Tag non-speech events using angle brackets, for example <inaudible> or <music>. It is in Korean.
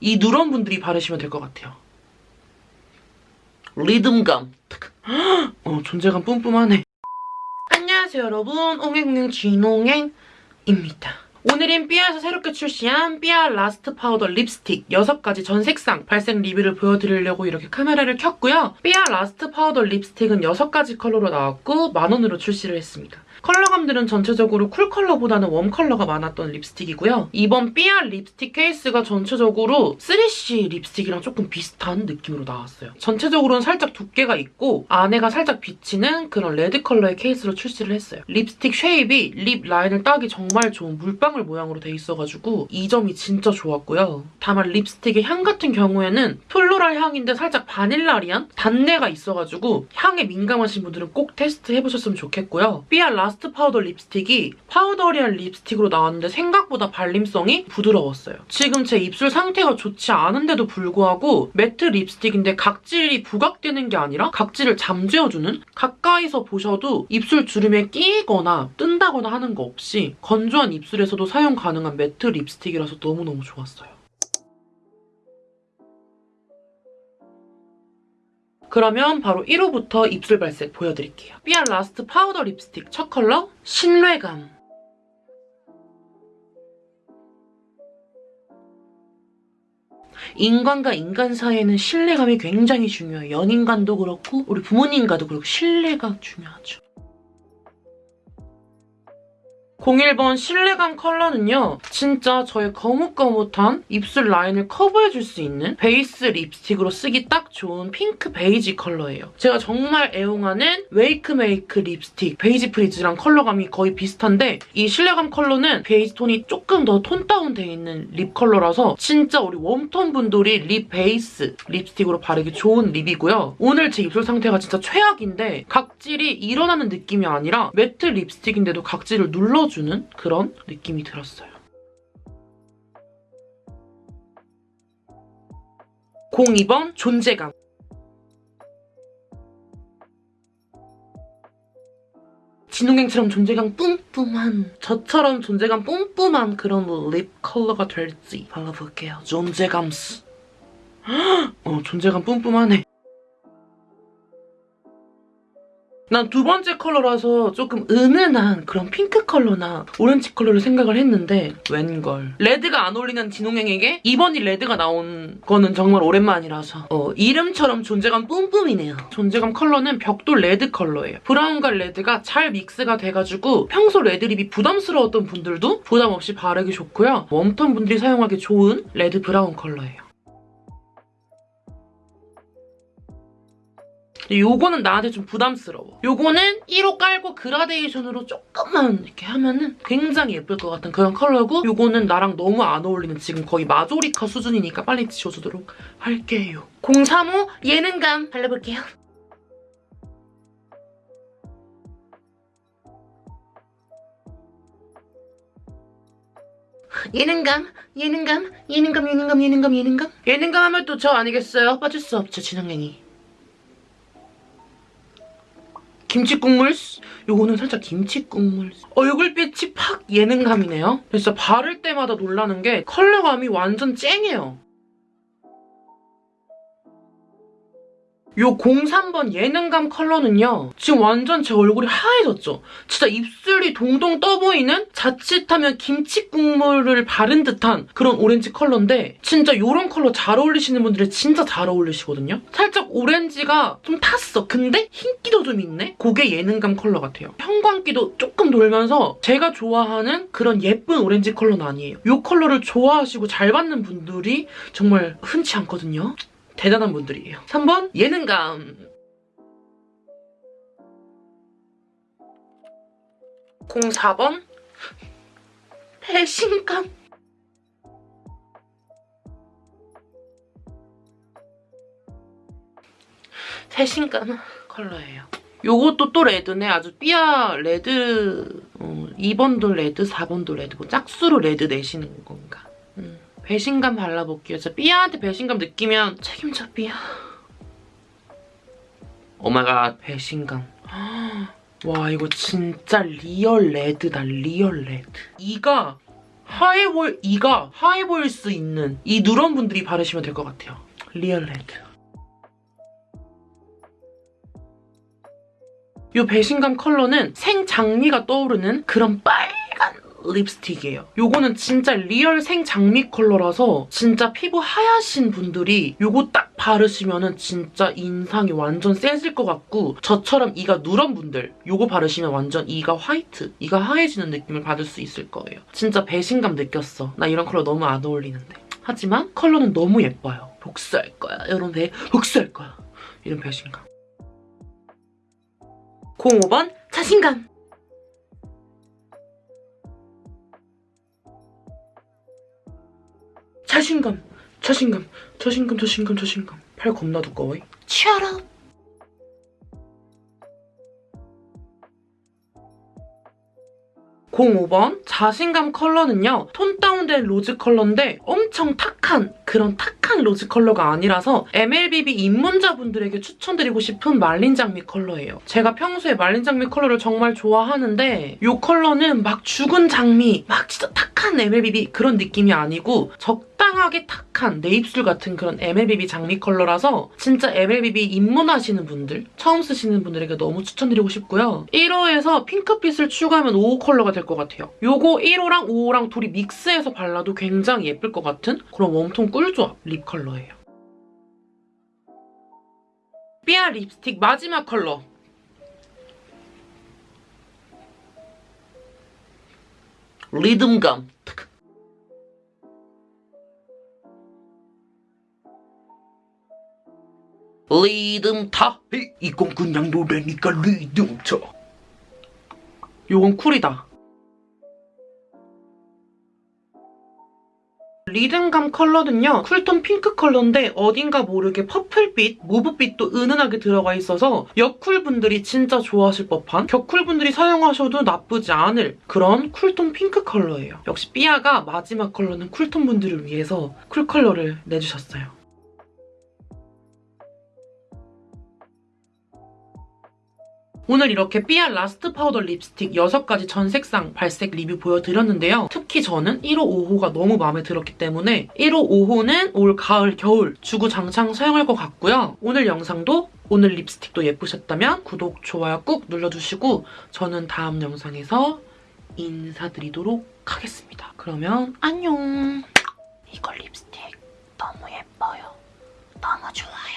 이 누런 분들이 바르시면 될 것 같아요. 리듬감. 어, 존재감 뿜뿜하네. 안녕하세요 여러분. 옹행옹행 진옹행입니다. 오늘은 삐아에서 새롭게 출시한 삐아 라스트 파우더 립스틱 6가지 전 색상 발색 리뷰를 보여드리려고 이렇게 카메라를 켰고요. 삐아 라스트 파우더 립스틱은 6가지 컬러로 나왔고 만원으로 출시를 했습니다. 컬러감들은 전체적으로 cool 컬러보다는 warm 컬러가 많았던 립스틱이고요. 이번 삐아 립스틱 케이스가 전체적으로 3C 립스틱이랑 조금 비슷한 느낌으로 나왔어요. 전체적으로는 살짝 두께가 있고 안에가 살짝 비치는 그런 red 컬러의 케이스로 출시를 했어요. 립스틱 shape이 lip 라인을 따기 정말 좋은 물방울 모양으로 돼 있어가지고 이 점이 진짜 좋았고요. 다만 립스틱의 향 같은 경우에는 floral 향인데 살짝 바닐라리한 단내가 있어가지고 향에 민감하신 분들은 꼭 테스트 해보셨으면 좋겠고요. 삐아 라스트 라스트 파우더 립스틱이 powdery한 립스틱으로 나왔는데 생각보다 발림성이 부드러웠어요. 지금 제 입술 상태가 좋지 않은데도 불구하고 matte 립스틱인데 각질이 부각되는 게 아니라 각질을 잠재워주는 가까이서 보셔도 입술 주름에 끼거나 뜬다거나 하는 거 없이 건조한 입술에서도 사용 가능한 matte 립스틱이라서 너무너무 좋았어요. 그러면 바로 1호부터 입술 발색 보여드릴게요. 삐아 라스트 파우더 립스틱 첫 컬러 신뢰감. 인간과 인간 사이에는 신뢰감이 굉장히 중요해요. 연인간도 그렇고 우리 부모님과도 그렇고 신뢰가 중요하죠. 01번 신뢰감 컬러는요. 진짜 저의 거뭇거뭇한 입술 라인을 커버해줄 수 있는 베이스 립스틱으로 쓰기 딱 좋은 핑크 베이지 컬러예요. 제가 정말 애용하는 웨이크메이크 립스틱 베이지 프리즈랑 컬러감이 거의 비슷한데 이 신뢰감 컬러는 베이지 톤이 조금 더 tone down되어 있는 lip 컬러라서 진짜 우리 warm톤 분들이 lip 베이스 립스틱으로 바르기 좋은 lip이고요. 오늘 제 입술 상태가 진짜 최악인데 각질이 일어나는 느낌이 아니라 matte 립스틱인데도 각질을 눌러주 주는 그런 느낌이 들었어요. 02번 존재감 진홍행처럼 존재감 뿜뿜한 저처럼 존재감 뿜뿜한 그런 lip 컬러가 될지 발라볼게요. 존재감스 <gasps> 어, 존재감 뿜뿜하네. 난 두 번째 컬러라서 조금 은은한 그런 핑크 컬러나 오렌지 컬러를 생각을 했는데 웬걸. red가 안 어울리는 진홍행에게 이번이 red가 나온 거는 정말 오랜만이라서 어, 이름처럼 존재감 뿜뿜이네요. 존재감 컬러는 벽돌 red 컬러예요. brown과 red가 잘 mix가 돼가지고 평소 red lip이 부담스러웠던 분들도 부담 없이 바르기 좋고요. warm톤 분들이 사용하기 좋은 red brown 컬러예요. 요거는 나한테 좀 부담스러워. 요거는 1호 깔고 그라데이션으로 조금만 이렇게 하면은 굉장히 예쁠 것 같은 그런 컬러고 요거는 나랑 너무 안 어울리는 지금 거의 마조리카 수준이니까 빨리 지워주도록 할게요. 035 예능감 발라볼게요. 예능감, 예능감, 예능감, 예능감, 예능감, 예능감. 예능감 하면 또 저 아니겠어요? 빠질 수 없죠, 진흥행이. 김치 국물 요거는 살짝 김치 국물 얼굴빛이 팍 예능감이네요. 진짜 바를 때마다 놀라는 게 컬러감이 완전 쨍해요. 요 03번 예능감 컬러는요. 지금 완전 제 얼굴이 하얘졌죠? 진짜 입술이 동동 떠보이는 자칫하면 김치 국물을 바른 듯한 그런 오렌지 컬러인데 진짜 이런 컬러 잘 어울리시는 분들이 진짜 잘 어울리시거든요? 살짝 오렌지가 좀 탔어. 근데 흰기도 좀 있네? 그게 예능감 컬러 같아요. 형광기도 조금 돌면서 제가 좋아하는 그런 예쁜 오렌지 컬러는 아니에요. 이 컬러를 좋아하시고 잘 받는 분들이 정말 흔치 않거든요. 대단한 분들이에요. 3번 예능감 04번 배신감 배신감 컬러예요. 요것도 또 red네. 아주 삐아 red 어, 2번도 red, 4번도 red 뭐 짝수로 red 내시는 건가. 음. 배신감 발라볼게요. 진짜 삐아한테 배신감 느끼면 책임져 삐아. Oh my god 배신감. <gasps> 와 이거 진짜 real red다 real red. 이가 하얘 보일, 이가 하얘 보일 수 있는 이 누런 분들이 바르시면 될 것 같아요. real red. 이 배신감 컬러는 생장미가 떠오르는 그런 빨간 립스틱이에요. 요거는 진짜 real 생 장미 컬러라서 진짜 피부 하얗신 분들이 요거 딱 바르시면은 진짜 인상이 완전 세질 것 같고 저처럼 이가 누런 분들 요거 바르시면 완전 이가 화이트, 이가 하얘지는 느낌을 받을 수 있을 거예요. 진짜 배신감 느꼈어. 나 이런 컬러 너무 안 어울리는데. 하지만 컬러는 너무 예뻐요. 복수할 거야. 이런 배 복수할 거야. 이런 배신감. 05번 자신감. 자신감, 자신감, 자신감, 자신감, 자신감. 팔 겁나 두꺼워. 치아라. (05번) 자신감 컬러는요 tone down된 rose 컬러인데 엄청 탁한 그런 탁한 rose 컬러가 아니라서 MLBB 입문자분들에게 추천드리고 싶은 말린 장미 컬러예요 제가 평소에 말린 장미 컬러를 정말 좋아하는데 이 컬러는 막 죽은 장미 막 진짜 탁한 MLBB 그런 느낌이 아니고 적당하게 탁한 내 입술 같은 그런 MLBB 장미 컬러라서 진짜 MLBB 입문하시는 분들 처음 쓰시는 분들에게 너무 추천드리고 싶고요. 1호에서 핑크빛을 추가하면 5호 컬러가 될 것 같아요. 요거 1호랑 5호랑 둘이 믹스해서 발라도 굉장히 예쁠 것 같은 그런 warm tone 꿀조합 lip 컬러예요. 삐아 립스틱 마지막 컬러. 리듬감 리듬 타 이건 그냥 노래니까 리듬 쳐. 요건 cool이다. 리듬감 컬러는요 cool tone 핑크 컬러인데 어딘가 모르게 purple빛, mauve빛도 은은하게 들어가 있어서 여쿨 분들이 진짜 좋아하실 법한 겨쿨 분들이 사용하셔도 나쁘지 않을 그런 cool tone 핑크 컬러예요. 역시 삐아가 마지막 컬러는 cool tone 분들을 위해서 cool 컬러를 내주셨어요 오늘 이렇게 삐아 라스트 파우더 립스틱 6가지 전 색상 발색 리뷰 보여드렸는데요. 특히 저는 1호, 5호가 너무 마음에 들었기 때문에 1호, 5호는 올 가을, 겨울 주구장창 사용할 것 같고요. 오늘 영상도 오늘 립스틱도 예쁘셨다면 구독, 좋아요 꾹 눌러주시고 저는 다음 영상에서 인사드리도록 하겠습니다. 그러면 안녕! 이걸 립스틱 너무 예뻐요. 너무 좋아요.